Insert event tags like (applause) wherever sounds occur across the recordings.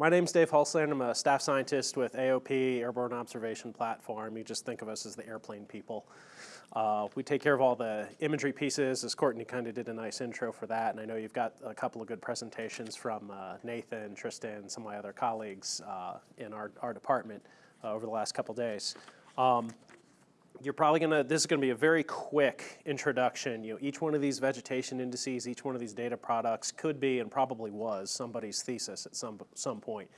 My name's Dave Hulslander. I'm a staff scientist with AOP, Airborne Observation Platform. You just think of us as the airplane people. Uh, we take care of all the imagery pieces, as Courtney kind of did a nice intro for that, and I know you've got a couple of good presentations from uh, Nathan, Tristan, some of my other colleagues uh, in our, our department uh, over the last couple days. Um, you're probably gonna, this is gonna be a very quick introduction. You know, each one of these vegetation indices, each one of these data products could be and probably was somebody's thesis at some, some point.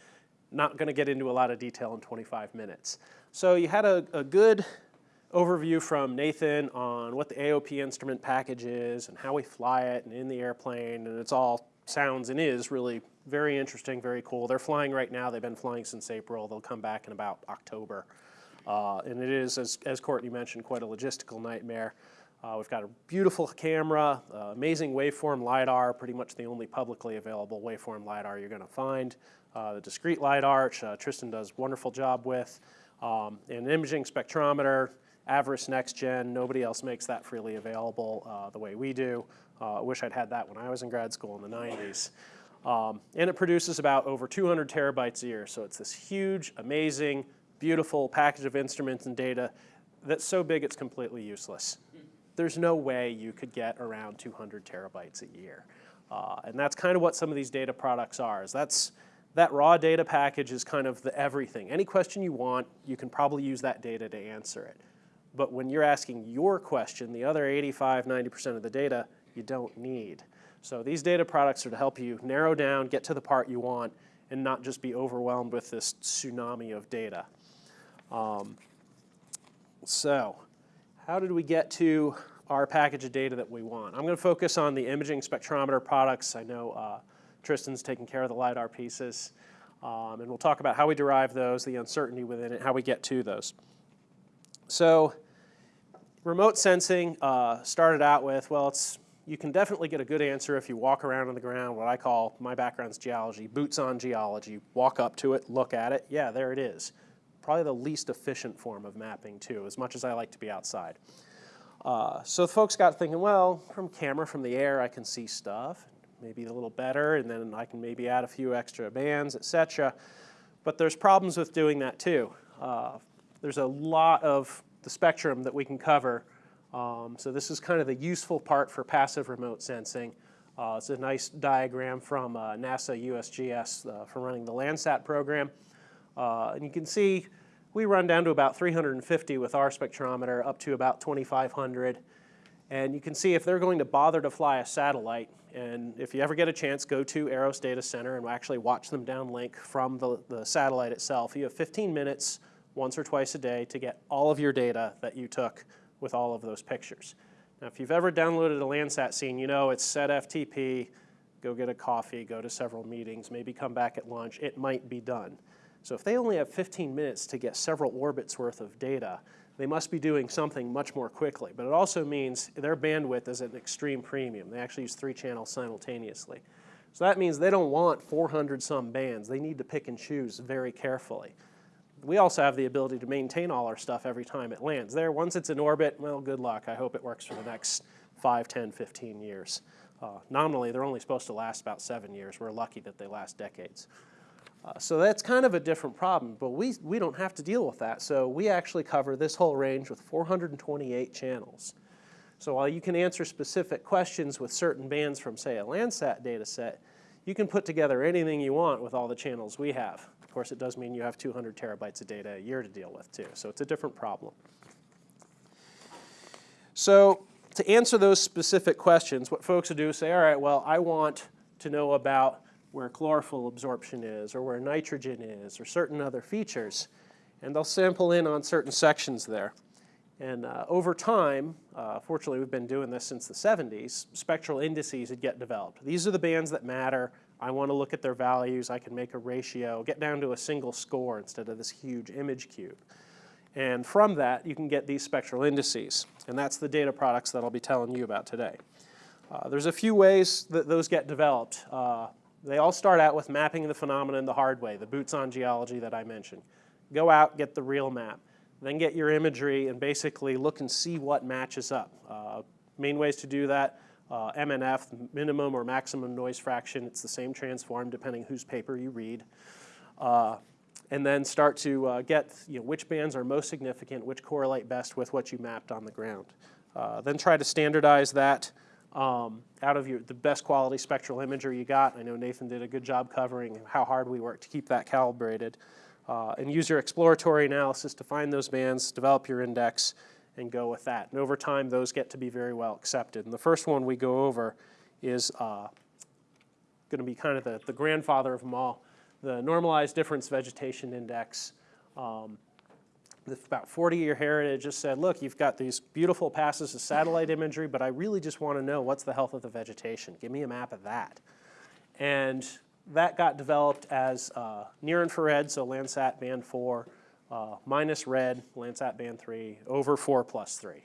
Not gonna get into a lot of detail in 25 minutes. So you had a, a good overview from Nathan on what the AOP instrument package is and how we fly it and in the airplane and it's all sounds and is really very interesting, very cool. They're flying right now. They've been flying since April. They'll come back in about October. Uh, and it is, as, as Courtney mentioned, quite a logistical nightmare. Uh, we've got a beautiful camera, uh, amazing waveform LiDAR, pretty much the only publicly available waveform LiDAR you're gonna find. Uh, the discrete LiDAR, which uh, Tristan does a wonderful job with. Um, an imaging spectrometer, AVIRIS Next Gen, nobody else makes that freely available uh, the way we do. I wish I'd had that when I was in grad school in the 90s. Um, and it produces about over 200 terabytes a year. So it's this huge, amazing, beautiful package of instruments and data that's so big it's completely useless. There's no way you could get around 200 terabytes a year. Uh, and that's kind of what some of these data products are. Is that's, that raw data package is kind of the everything. Any question you want, you can probably use that data to answer it. But when you're asking your question, the other 85, 90% of the data, you don't need. So these data products are to help you narrow down, get to the part you want, and not just be overwhelmed with this tsunami of data. Um, so how did we get to our package of data that we want? I'm going to focus on the imaging spectrometer products. I know uh, Tristan's taking care of the LiDAR pieces. Um, and we'll talk about how we derive those, the uncertainty within it, how we get to those. So remote sensing uh, started out with, well, it's you can definitely get a good answer if you walk around on the ground, what I call, my background's geology, boots on geology, walk up to it, look at it, yeah, there it is probably the least efficient form of mapping too, as much as I like to be outside. Uh, so folks got thinking, well, from camera, from the air, I can see stuff, maybe a little better, and then I can maybe add a few extra bands, etc. But there's problems with doing that too. Uh, there's a lot of the spectrum that we can cover. Um, so this is kind of the useful part for passive remote sensing. Uh, it's a nice diagram from uh, NASA USGS uh, for running the Landsat program. Uh, and you can see we run down to about 350 with our spectrometer, up to about 2,500. And you can see if they're going to bother to fly a satellite, and if you ever get a chance, go to EROS Data Center and actually watch them downlink from the, the satellite itself. You have 15 minutes once or twice a day to get all of your data that you took with all of those pictures. Now, if you've ever downloaded a Landsat scene, you know it's set FTP, go get a coffee, go to several meetings, maybe come back at lunch, it might be done. So if they only have 15 minutes to get several orbits worth of data, they must be doing something much more quickly. But it also means their bandwidth is at an extreme premium. They actually use three channels simultaneously. So that means they don't want 400 some bands. They need to pick and choose very carefully. We also have the ability to maintain all our stuff every time it lands. There, once it's in orbit, well, good luck. I hope it works for the next 5, 10, 15 years. Uh, nominally, they're only supposed to last about seven years. We're lucky that they last decades. Uh, so that's kind of a different problem, but we, we don't have to deal with that. So we actually cover this whole range with 428 channels. So while you can answer specific questions with certain bands from, say, a Landsat data set, you can put together anything you want with all the channels we have. Of course, it does mean you have 200 terabytes of data a year to deal with, too. So it's a different problem. So to answer those specific questions, what folks will do is say, all right, well, I want to know about where chlorophyll absorption is or where nitrogen is or certain other features. And they'll sample in on certain sections there. And uh, over time, uh, fortunately we've been doing this since the 70s, spectral indices would get developed. These are the bands that matter. I want to look at their values. I can make a ratio, get down to a single score instead of this huge image cube. And from that, you can get these spectral indices. And that's the data products that I'll be telling you about today. Uh, there's a few ways that those get developed. Uh, they all start out with mapping the phenomenon the hard way, the boots on geology that I mentioned. Go out, get the real map. Then get your imagery and basically look and see what matches up. Uh, main ways to do that, uh, MNF, minimum or maximum noise fraction. It's the same transform depending whose paper you read. uh, and then start to uh, get you know, which bands are most significant, which correlate best with what you mapped on the ground. Uh, then try to standardize that um, out of your, the best quality spectral imager you got. I know Nathan did a good job covering how hard we work to keep that calibrated. Uh, and use your exploratory analysis to find those bands, develop your index, and go with that. And over time, those get to be very well accepted. And the first one we go over is uh, going to be kind of the, the grandfather of them all, the Normalized Difference Vegetation Index. Um, about 40-year heritage just said, look, you've got these beautiful passes of satellite imagery, but I really just want to know what's the health of the vegetation. Give me a map of that. And that got developed as uh, near infrared, so Landsat band 4, uh, minus red, Landsat band 3, over 4 plus 3.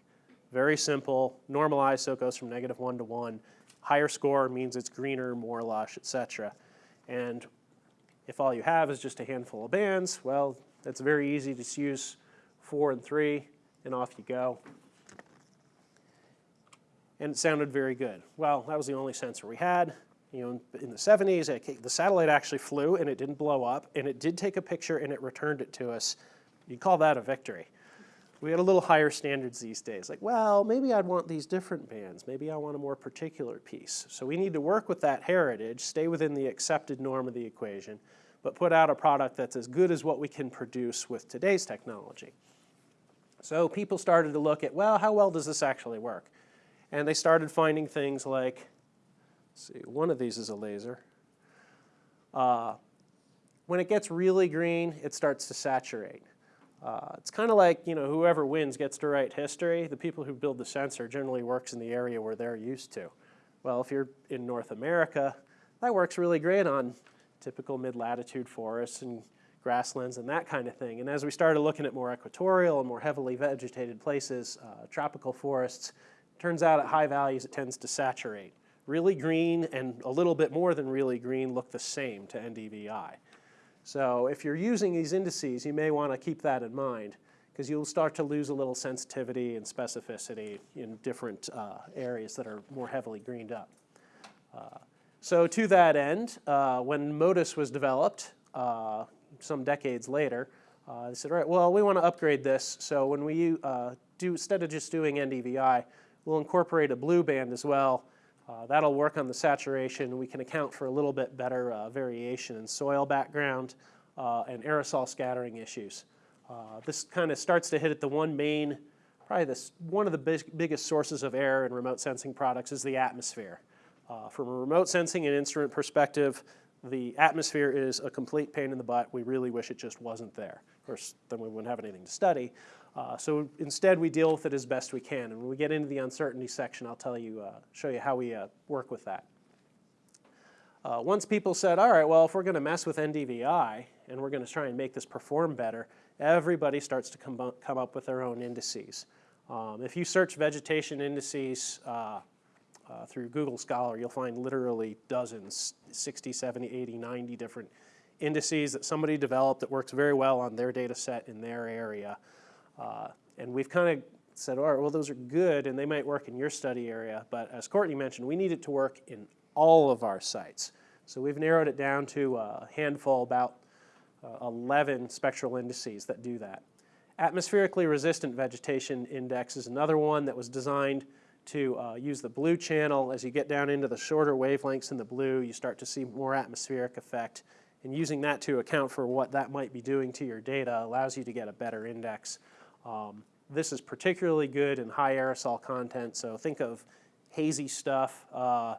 Very simple, normalized, so it goes from negative 1 to 1. Higher score means it's greener, more lush, etc. And if all you have is just a handful of bands, well, it's very easy to use 4 and 3, and off you go. And it sounded very good. Well, that was the only sensor we had. You know, in the 70s, it, the satellite actually flew and it didn't blow up, and it did take a picture and it returned it to us. You'd call that a victory. We had a little higher standards these days. Like, well, maybe I'd want these different bands. Maybe I want a more particular piece. So we need to work with that heritage, stay within the accepted norm of the equation, but put out a product that's as good as what we can produce with today's technology. So people started to look at, well, how well does this actually work? And they started finding things like see, one of these is a laser. Uh, when it gets really green, it starts to saturate. Uh, it's kind of like, you know, whoever wins gets to write history. The people who build the sensor generally works in the area where they're used to. Well, if you're in North America, that works really great on typical mid-latitude forests and grasslands and that kind of thing. And as we started looking at more equatorial and more heavily vegetated places, uh, tropical forests, turns out at high values it tends to saturate really green and a little bit more than really green look the same to NDVI. So if you're using these indices, you may want to keep that in mind because you'll start to lose a little sensitivity and specificity in different uh, areas that are more heavily greened up. Uh, so to that end, uh, when MODIS was developed uh, some decades later, uh, they said, all right, well, we want to upgrade this. So when we uh, do, instead of just doing NDVI, we'll incorporate a blue band as well uh, that'll work on the saturation. We can account for a little bit better uh, variation in soil background uh, and aerosol scattering issues. Uh, this kind of starts to hit at the one main, probably this, one of the big, biggest sources of error in remote sensing products is the atmosphere. From a remote sensing and instrument perspective, the atmosphere is a complete pain in the butt. We really wish it just wasn't there. Of course, then we wouldn't have anything to study. Uh, so instead, we deal with it as best we can. And when we get into the uncertainty section, I'll tell you, uh, show you how we uh, work with that. Uh, once people said, all right, well, if we're going to mess with NDVI and we're going to try and make this perform better, everybody starts to come, come up with their own indices. Um, if you search vegetation indices uh, through Google Scholar, you'll find literally dozens, 60, 70, 80, 90 different indices that somebody developed that works very well on their data set in their area. Uh, and we've kind of said, all right, well, those are good and they might work in your study area, but as Courtney mentioned, we need it to work in all of our sites. So we've narrowed it down to a handful, about uh, 11 spectral indices that do that. Atmospherically resistant vegetation index is another one that was designed to uh, use the blue channel. As you get down into the shorter wavelengths in the blue, you start to see more atmospheric effect. And using that to account for what that might be doing to your data allows you to get a better index. Um, this is particularly good in high aerosol content, so think of hazy stuff. Uh,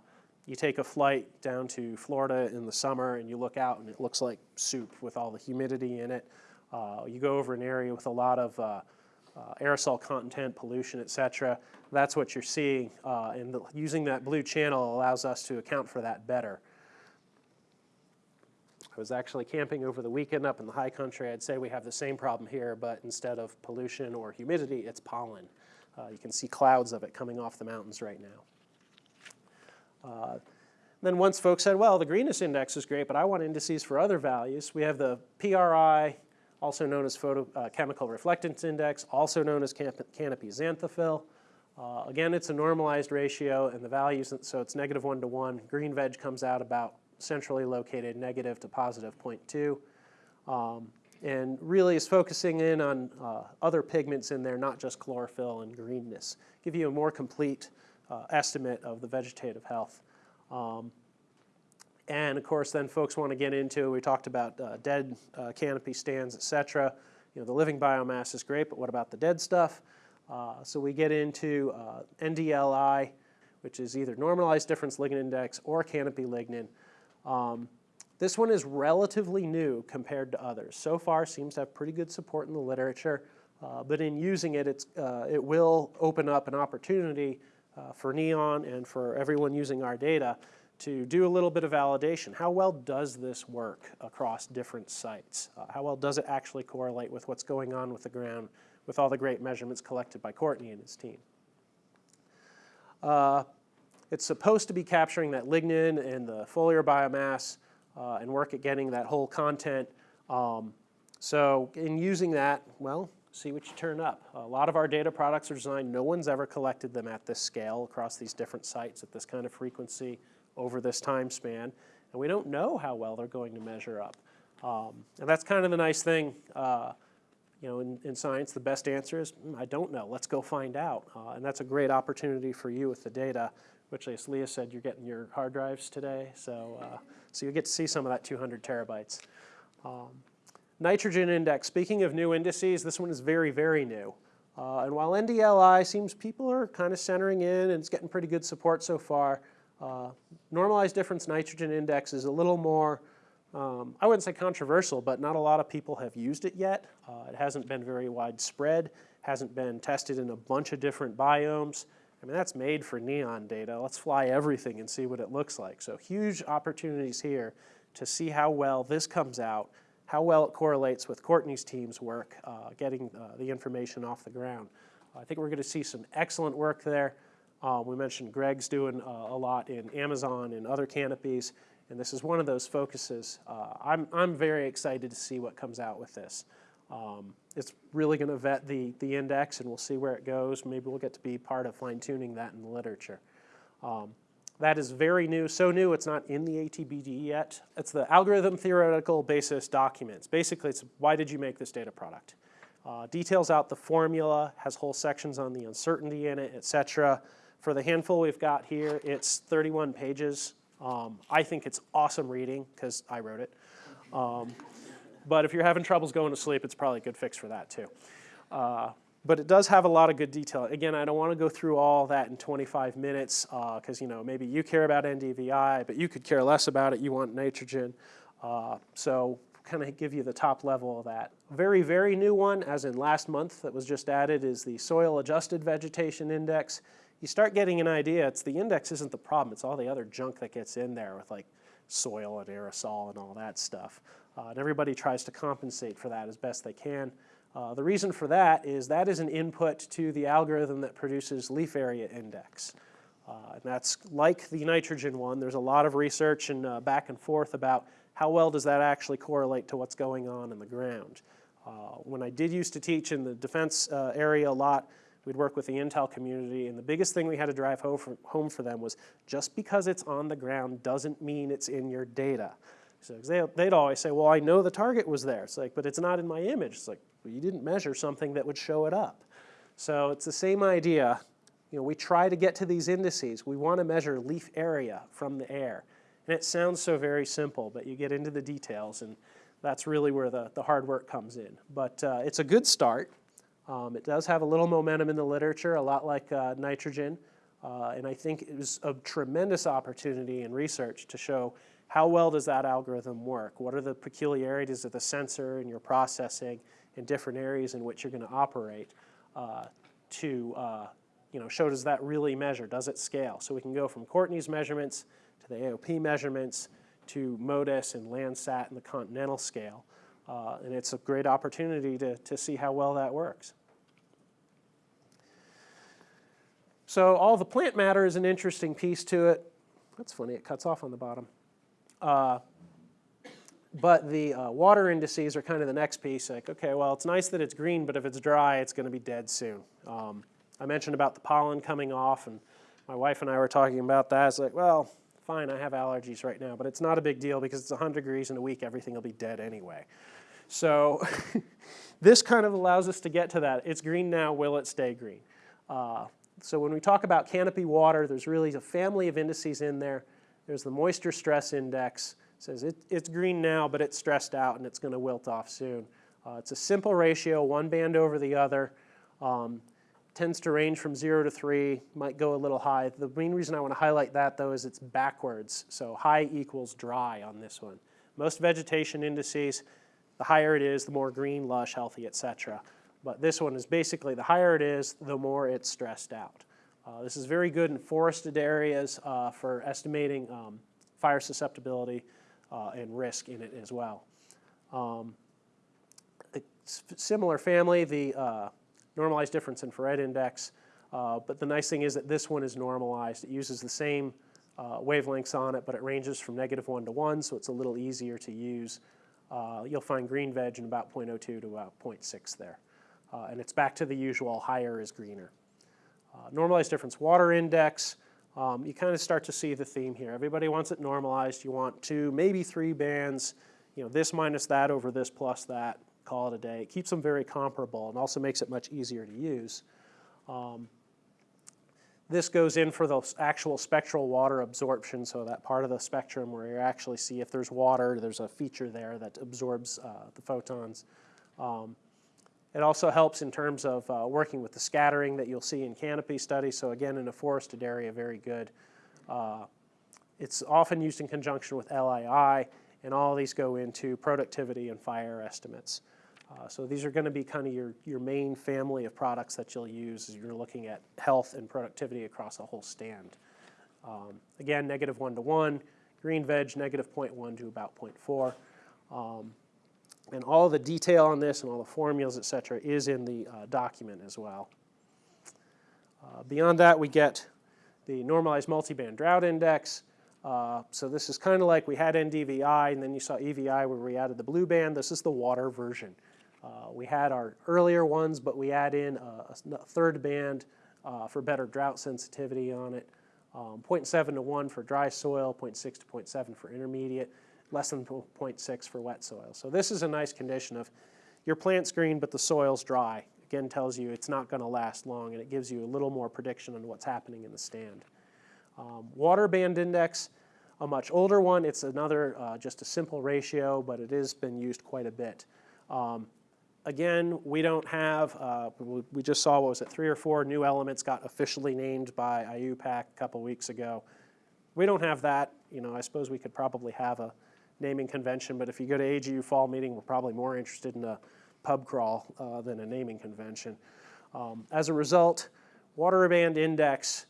you take a flight down to Florida in the summer and you look out and it looks like soup with all the humidity in it. Uh, you go over an area with a lot of uh, uh aerosol content, pollution, etc. That's what you're seeing, uh, and the, using that blue channel allows us to account for that better. I was actually camping over the weekend up in the high country. I'd say we have the same problem here, but instead of pollution or humidity, it's pollen. Uh, you can see clouds of it coming off the mountains right now. Uh, then once folks said, well, the greenness index is great, but I want indices for other values, we have the PRI, also known as photochemical uh, reflectance index, also known as canopy xanthophyll. Uh, again, it's a normalized ratio, and the values, so it's negative 1 to 1. Green veg comes out about centrally located negative to positive 0.2. Um, and really is focusing in on uh, other pigments in there, not just chlorophyll and greenness. Give you a more complete uh, estimate of the vegetative health. Um, and of course, then folks want to get into, we talked about uh, dead uh, canopy stands, et cetera. You know, the living biomass is great, but what about the dead stuff? Uh, so we get into uh, NDLI, which is either normalized difference lignin index or canopy lignin. Um, this one is relatively new compared to others. So far seems to have pretty good support in the literature, uh, but in using it, it's, uh, it will open up an opportunity uh, for NEON and for everyone using our data to do a little bit of validation. How well does this work across different sites? Uh, how well does it actually correlate with what's going on with the ground with all the great measurements collected by Courtney and his team? Uh, it's supposed to be capturing that lignin and the foliar biomass uh, and work at getting that whole content. Um, so in using that, well, see what you turn up. A lot of our data products are designed, no one's ever collected them at this scale across these different sites at this kind of frequency over this time span, and we don't know how well they're going to measure up. Um, and that's kind of the nice thing, uh, you know, in, in, science, the best answer is, mm, I don't know, let's go find out. Uh, and that's a great opportunity for you with the data, which as Leah said, you're getting your hard drives today, so, uh, so you get to see some of that 200 terabytes. Um, nitrogen index, speaking of new indices, this one is very, very new. Uh, and while NDLI seems people are kind of centering in and it's getting pretty good support so far, uh, normalized difference nitrogen index is a little more, um, I wouldn't say controversial, but not a lot of people have used it yet. Uh, it hasn't been very widespread, hasn't been tested in a bunch of different biomes. I mean, that's made for NEON data. Let's fly everything and see what it looks like. So huge opportunities here to see how well this comes out, how well it correlates with Courtney's team's work, uh, getting uh, the information off the ground. I think we're going to see some excellent work there. Uh, we mentioned Greg's doing uh, a lot in Amazon and other canopies, and this is one of those focuses. Uh, I'm, I'm very excited to see what comes out with this. Um, it's really going to vet the, the index, and we'll see where it goes. Maybe we'll get to be part of fine-tuning that in the literature. Um, that is very new, so new it's not in the ATBD yet. It's the algorithm theoretical basis documents. Basically, it's why did you make this data product? Uh, details out the formula, has whole sections on the uncertainty in it, etc. For the handful we've got here, it's 31 pages. Um, I think it's awesome reading because I wrote it. Um, but if you're having troubles going to sleep, it's probably a good fix for that too. Uh, but it does have a lot of good detail. Again, I don't want to go through all that in 25 minutes because uh, you know maybe you care about NDVI, but you could care less about it. You want nitrogen. Uh, so kind of give you the top level of that. Very, very new one, as in last month that was just added, is the Soil Adjusted Vegetation Index you start getting an idea, it's the index isn't the problem, it's all the other junk that gets in there with like soil and aerosol and all that stuff. Uh, and everybody tries to compensate for that as best they can. Uh, the reason for that is that is an input to the algorithm that produces leaf area index. Uh, and that's like the nitrogen one. There's a lot of research and uh, back and forth about how well does that actually correlate to what's going on in the ground. Uh, when I did used to teach in the defense uh, area a lot, We'd work with the Intel community, and the biggest thing we had to drive home for, home for them was just because it's on the ground doesn't mean it's in your data. So they, they'd always say, well, I know the target was there. It's like, but it's not in my image. It's like, well, you didn't measure something that would show it up. So it's the same idea. You know, we try to get to these indices. We want to measure leaf area from the air. And it sounds so very simple, but you get into the details, and that's really where the, the hard work comes in. But uh, it's a good start. Um, it does have a little momentum in the literature, a lot like uh, nitrogen, uh, and I think it was a tremendous opportunity in research to show how well does that algorithm work? What are the peculiarities of the sensor and your processing in different areas in which you're going to operate uh, to uh, you know, show does that really measure, does it scale? So we can go from Courtney's measurements to the AOP measurements to MODIS and Landsat and the continental scale. Uh, and it's a great opportunity to, to see how well that works. So all the plant matter is an interesting piece to it. That's funny, it cuts off on the bottom. Uh, but the uh, water indices are kind of the next piece. Like, okay, well, it's nice that it's green, but if it's dry, it's going to be dead soon. Um, I mentioned about the pollen coming off, and my wife and I were talking about that. It's like, well, fine, I have allergies right now, but it's not a big deal because it's 100 degrees in a week, everything will be dead anyway. So (laughs) this kind of allows us to get to that. It's green now, will it stay green? Uh, so when we talk about canopy water, there's really a family of indices in there. There's the moisture stress index. It says it, it's green now, but it's stressed out and it's going to wilt off soon. Uh, it's a simple ratio, one band over the other. Um, tends to range from zero to three, might go a little high. The main reason I want to highlight that though is it's backwards. So high equals dry on this one. Most vegetation indices, the higher it is, the more green, lush, healthy, etc. But this one is basically the higher it is, the more it's stressed out. Uh, this is very good in forested areas uh, for estimating um, fire susceptibility uh, and risk in it as well. Um, similar family, the uh, normalized difference infrared index, uh, but the nice thing is that this one is normalized. It uses the same uh, wavelengths on it, but it ranges from negative 1 to 1, so it's a little easier to use. you'll find green veg in about 0.02 to about 0.6 there. Uh, and it's back to the usual higher is greener. Uh, normalized difference water index, um, you kind of start to see the theme here. Everybody wants it normalized. You want two, maybe three bands, you know, this minus that over this plus that, call it a day. It keeps them very comparable and also makes it much easier to use. Um, this goes in for the actual spectral water absorption, so that part of the spectrum where you actually see if there's water, there's a feature there that absorbs uh, the photons. Um, it also helps in terms of uh, working with the scattering that you'll see in canopy studies. So again, in a forested area, very good. Uh, it's often used in conjunction with LAI, and all these go into productivity and fire estimates. Uh, so these are going to be kind of your, your main family of products that you'll use as you're looking at health and productivity across a whole stand. Um, again, negative 1 to 1, green veg, negative 0.1 to about 0.4. Um, and all the detail on this and all the formulas, et cetera, is in the uh, document as well. Uh, beyond that, we get the normalized multiband drought index. Uh, so this is kind of like we had NDVI, and then you saw EVI where we added the blue band. This is the water version. Uh, we had our earlier ones, but we add in a, a third band uh, for better drought sensitivity on it. Um, 0.7 to 1 for dry soil, 0.6 to 0.7 for intermediate less than 0.6 for wet soil. So this is a nice condition of your plant's green but the soil's dry. Again, tells you it's not going to last long and it gives you a little more prediction on what's happening in the stand. Um, water band index, a much older one. It's another, uh, just a simple ratio, but it has been used quite a bit. Um, again, we don't have, uh, we just saw, what was it, three or four new elements got officially named by IUPAC a couple weeks ago. We don't have that. You know, I suppose we could probably have a naming convention, but if you go to AGU fall meeting, we're probably more interested in a pub crawl uh, than a naming convention. Um, as a result, Water Band Index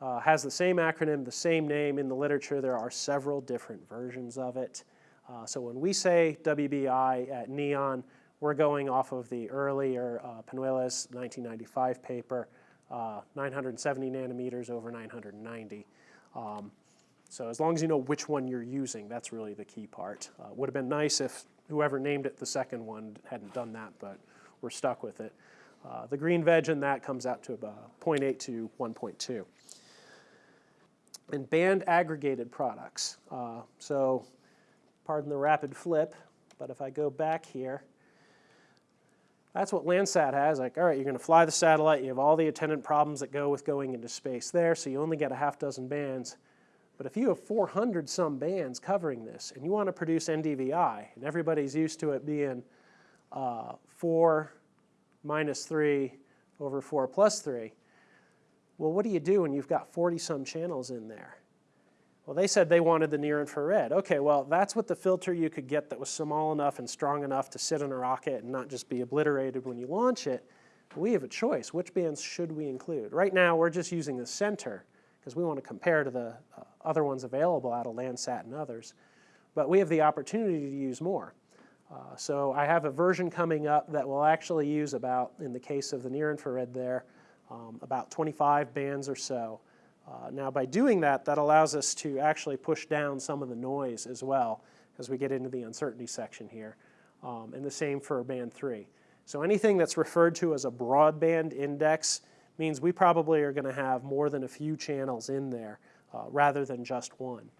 uh, has the same acronym, the same name in the literature. There are several different versions of it. Uh, so when we say WBI at NEON, we're going off of the earlier uh, Penuelas 1995 paper, uh, 970 nanometers over 990. Um, so as long as you know which one you're using, that's really the key part. Uh, would have been nice if whoever named it the second one hadn't done that, but we're stuck with it. Uh, the green veg in that comes out to about 0.8 to 1.2. And band aggregated products. Uh, so pardon the rapid flip, but if I go back here, that's what Landsat has. Like, all right, you're going to fly the satellite. You have all the attendant problems that go with going into space there, so you only get a half dozen bands. But if you have 400 some bands covering this and you want to produce NDVI, and everybody's used to it being uh, 4 minus 3 over 4 plus 3, well, what do you do when you've got 40 some channels in there? Well, they said they wanted the near infrared. Okay, well, that's what the filter you could get that was small enough and strong enough to sit in a rocket and not just be obliterated when you launch it. We have a choice. Which bands should we include? Right now, we're just using the center because we want to compare to the uh, other ones available out of Landsat and others. But we have the opportunity to use more. Uh, so I have a version coming up that will actually use about, in the case of the near infrared there, um, about 25 bands or so. Uh, now by doing that, that allows us to actually push down some of the noise as well as we get into the uncertainty section here. Um, and the same for band 3. So anything that's referred to as a broadband index means we probably are going to have more than a few channels in there uh, rather than just one.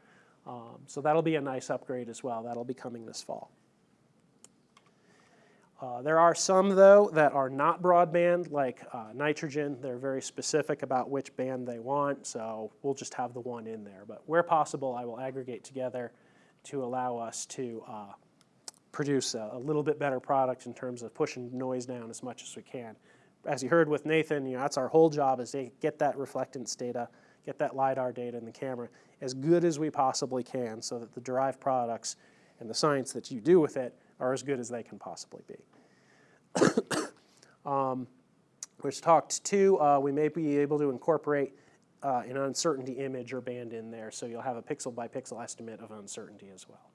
Um, so that'll be a nice upgrade as well. That'll be coming this fall. Uh, there are some, though, that are not broadband, like uh, nitrogen. They're very specific about which band they want, so we'll just have the one in there. But where possible, I will aggregate together to allow us to uh, produce a, a, little bit better product in terms of pushing noise down as much as we can. As you heard with Nathan, you know, that's our whole job is to get that reflectance data, get that LiDAR data in the camera as good as we possibly can so that the derived products and the science that you do with it are as good as they can possibly be. (coughs) um, which talked to, uh, we may be able to incorporate uh, an uncertainty image or band in there, so you'll have a pixel by pixel estimate of uncertainty as well.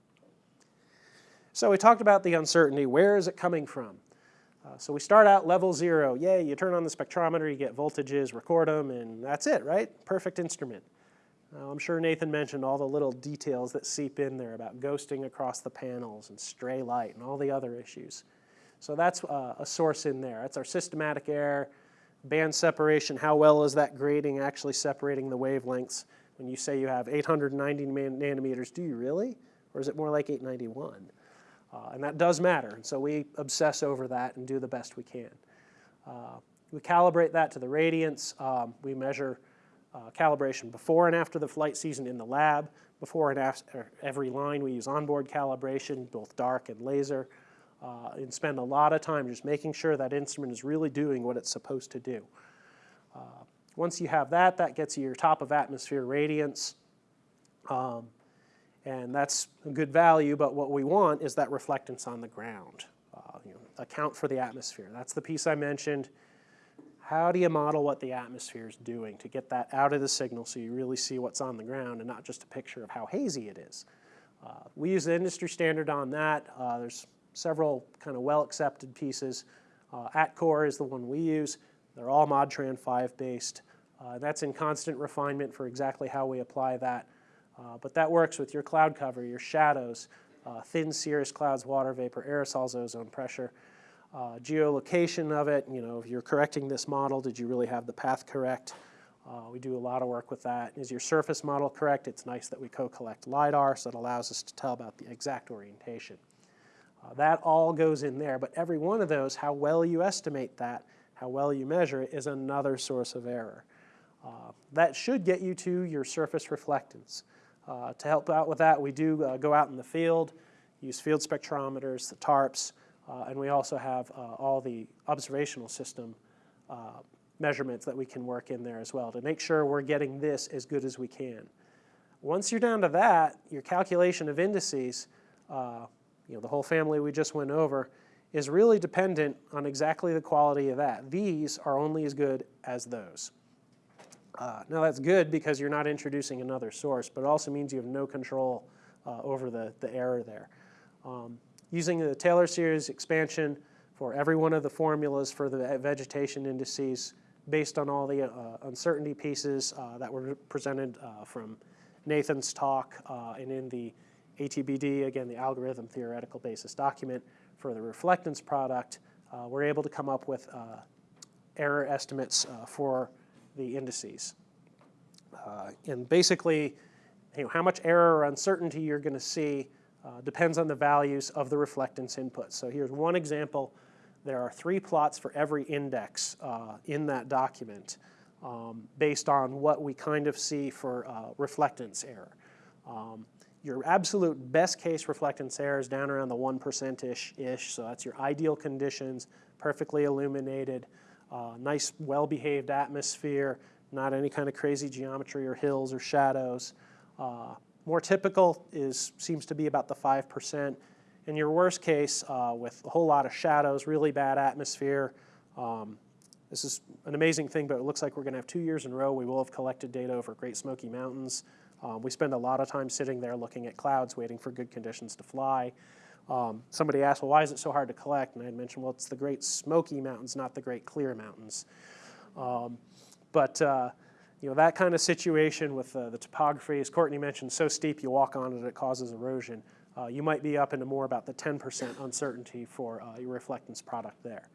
So we talked about the uncertainty. Where is it coming from? Uh, so we start out level zero. Yay, you turn on the spectrometer, you get voltages, record them, and that's it, right? Perfect instrument. I'm sure Nathan mentioned all the little details that seep in there about ghosting across the panels and stray light and all the other issues. So that's uh, a source in there. That's our systematic error, band separation. How well is that grading actually separating the wavelengths? When you say you have 890 nanometers, do you really? Or is it more like 891? Uh, and that does matter. And so we obsess over that and do the best we can. Uh, we calibrate that to the radiance. Um, we measure uh, calibration before and after the flight season in the lab. Before and after every line, we use onboard calibration, both dark and laser, uh, and spend a lot of time just making sure that instrument is really doing what it's supposed to do. Uh, once you have that, that gets you your top of atmosphere radiance. Um, and that's a good value, but what we want is that reflectance on the ground. Uh, you know, account for the atmosphere. That's the piece I mentioned. How do you model what the atmosphere is doing to get that out of the signal so you really see what's on the ground and not just a picture of how hazy it is? Uh, we use the industry standard on that. Uh, there's several kind of well-accepted pieces. Uh, ATCOR is the one we use. They're all Modtran 5 based. Uh, that's in constant refinement for exactly how we apply that. Uh, but that works with your cloud cover, your shadows, uh, thin cirrus clouds, water vapor, aerosols, ozone pressure uh, geolocation of it, you know, if you're correcting this model, did you really have the path correct? Uh, we do a lot of work with that. Is your surface model correct? It's nice that we co-collect LiDAR, so it allows us to tell about the exact orientation. Uh, that all goes in there, but every one of those, how well you estimate that, how well you measure it, is another source of error. Uh, that should get you to your surface reflectance. Uh, to help out with that, we do uh, go out in the field, use field spectrometers, the TARPs, uh, and we also have uh, all the observational system uh, measurements that we can work in there as well to make sure we're getting this as good as we can. Once you're down to that, your calculation of indices, uh, you know, the whole family we just went over, is really dependent on exactly the quality of that. These are only as good as those. Uh, now that's good because you're not introducing another source, but it also means you have no control uh, over the, the error there. Um, using the Taylor series expansion for every one of the formulas for the vegetation indices based on all the uh, uncertainty pieces uh, that were presented uh, from Nathan's talk uh, and in the ATBD, again, the algorithm theoretical basis document for the reflectance product, we're able to come up with error estimates for the indices. and basically, you know, how much error or uncertainty you're going to see uh, depends on the values of the reflectance input. So here's one example. There are three plots for every index uh, in that document um, based on what we kind of see for uh, reflectance error. Um, your absolute best case reflectance error is down around the 1%-ish, ish, so that's your ideal conditions, perfectly illuminated, uh, nice well-behaved atmosphere, not any kind of crazy geometry or hills or shadows. Uh, more typical is seems to be about the 5%. In your worst case, uh, with a whole lot of shadows, really bad atmosphere, um, this is an amazing thing, but it looks like we're going to have two years in a row. We will have collected data over Great Smoky Mountains. Um, we spend a lot of time sitting there looking at clouds, waiting for good conditions to fly. Um, somebody asked, well, why is it so hard to collect? And I had mentioned, well, it's the Great Smoky Mountains, not the Great Clear Mountains. Um, but uh, you know, that kind of situation with uh, the topography, as Courtney mentioned, so steep you walk on it, it causes erosion. Uh, you might be up into more about the 10% uncertainty for uh, your reflectance product there.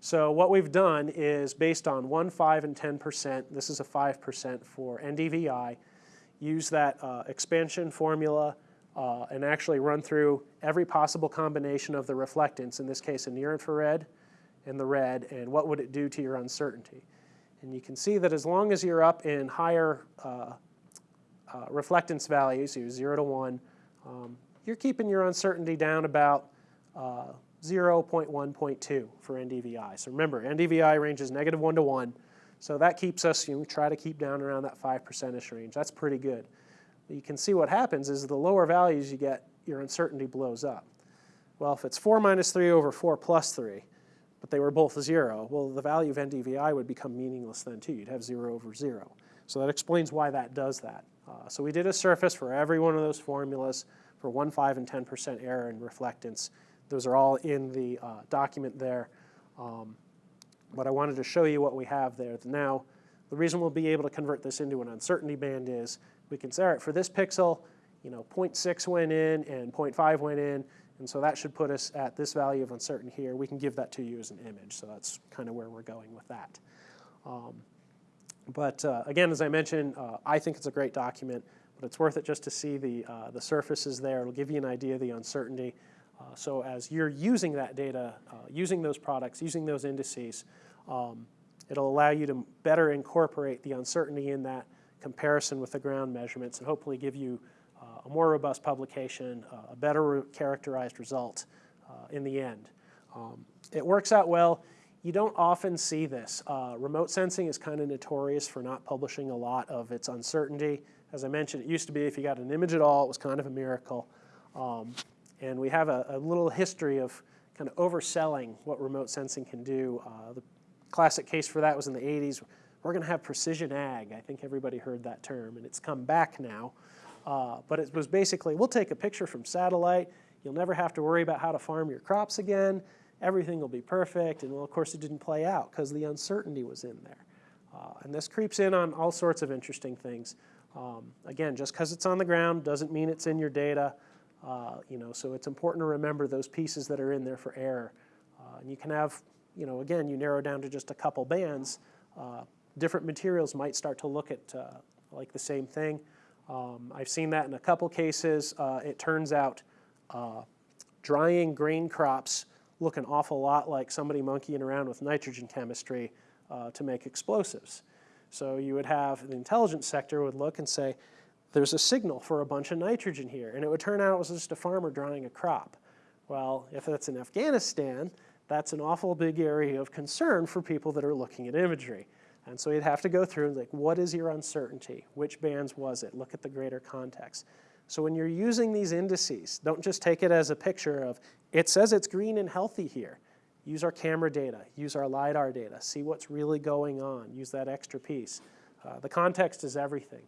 So what we've done is based on 1, 5, and 10%, this is a 5% for NDVI, use that uh, expansion formula uh, and actually run through every possible combination of the reflectance, in this case a near infrared and the red, and what would it do to your uncertainty. And you can see that as long as you're up in higher uh, uh, reflectance values, you're 0 to 1, um, you're keeping your uncertainty down about uh, 0.1, 0.2 for NDVI. So remember, NDVI ranges negative 1 to 1, so that keeps us, you know, try to keep down around that 5%ish range. That's pretty good. You can see what happens is the lower values you get, your uncertainty blows up. Well, if it's 4 minus 3 over 4 plus 3, but they were both 0, well, the value of NDVI would become meaningless then too. You'd have 0 over 0. So that explains why that does that. Uh, so we did a surface for every one of those formulas for 1, 5, and 10% error and reflectance. Those are all in the uh, document there. Um, but I wanted to show you what we have there. Now, the reason we'll be able to convert this into an uncertainty band is we can say, all right, for this pixel, you know, 0.6 went in and 0.5 went in, and so that should put us at this value of uncertainty here. We can give that to you as an image, so that's kind of where we're going with that. Um, but uh, again, as I mentioned, uh, I think it's a great document, but it's worth it just to see the, uh, the surfaces there. It'll give you an idea of the uncertainty. Uh, so as you're using that data, uh, using those products, using those indices, um, it'll allow you to better incorporate the uncertainty in that comparison with the ground measurements and hopefully give you uh, a more robust publication, a better characterized result in the end. Um, it works out well. You don't often see this. Uh, remote sensing is kind of notorious for not publishing a lot of its uncertainty. As I mentioned, it used to be if you got an image at all, it was kind of a miracle. Um, and we have a, a, little history of kind of overselling what remote sensing can do. Uh, the classic case for that was in the 80s. We're going to have precision ag. I think everybody heard that term, and it's come back now. Uh, but it was basically, we'll take a picture from satellite. You'll never have to worry about how to farm your crops again everything will be perfect. And well, of course, it didn't play out because the uncertainty was in there. Uh, and this creeps in on all sorts of interesting things. Um, again, just because it's on the ground doesn't mean it's in your data. Uh, you know, so it's important to remember those pieces that are in there for error. Uh, and you can have, you know, again, you narrow down to just a couple bands. Uh, different materials might start to look at uh, like the same thing. Um, I've seen that in a couple cases. Uh, it turns out drying grain crops look an awful lot like somebody monkeying around with nitrogen chemistry uh, to make explosives. So you would have the intelligence sector would look and say, there's a signal for a bunch of nitrogen here. And it would turn out it was just a farmer drying a crop. Well, if that's in Afghanistan, that's an awful big area of concern for people that are looking at imagery. And so you'd have to go through like, what is your uncertainty? Which bands was it? Look at the greater context. So when you're using these indices, don't just take it as a picture of, it says it's green and healthy here. Use our camera data, use our LiDAR data, see what's really going on, use that extra piece. Uh, the context is everything.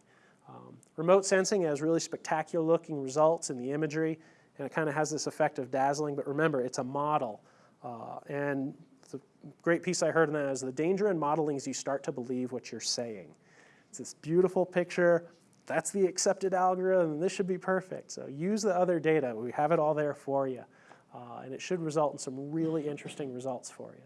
Um, remote sensing has really spectacular looking results in the imagery, and it kind of has this effect of dazzling, but remember, it's a model. Uh, and the great piece I heard in that is the danger in modeling is you start to believe what you're saying. It's this beautiful picture, that's the accepted algorithm, this should be perfect. So use the other data, we have it all there for you. Uh, and it should result in some really interesting results for you.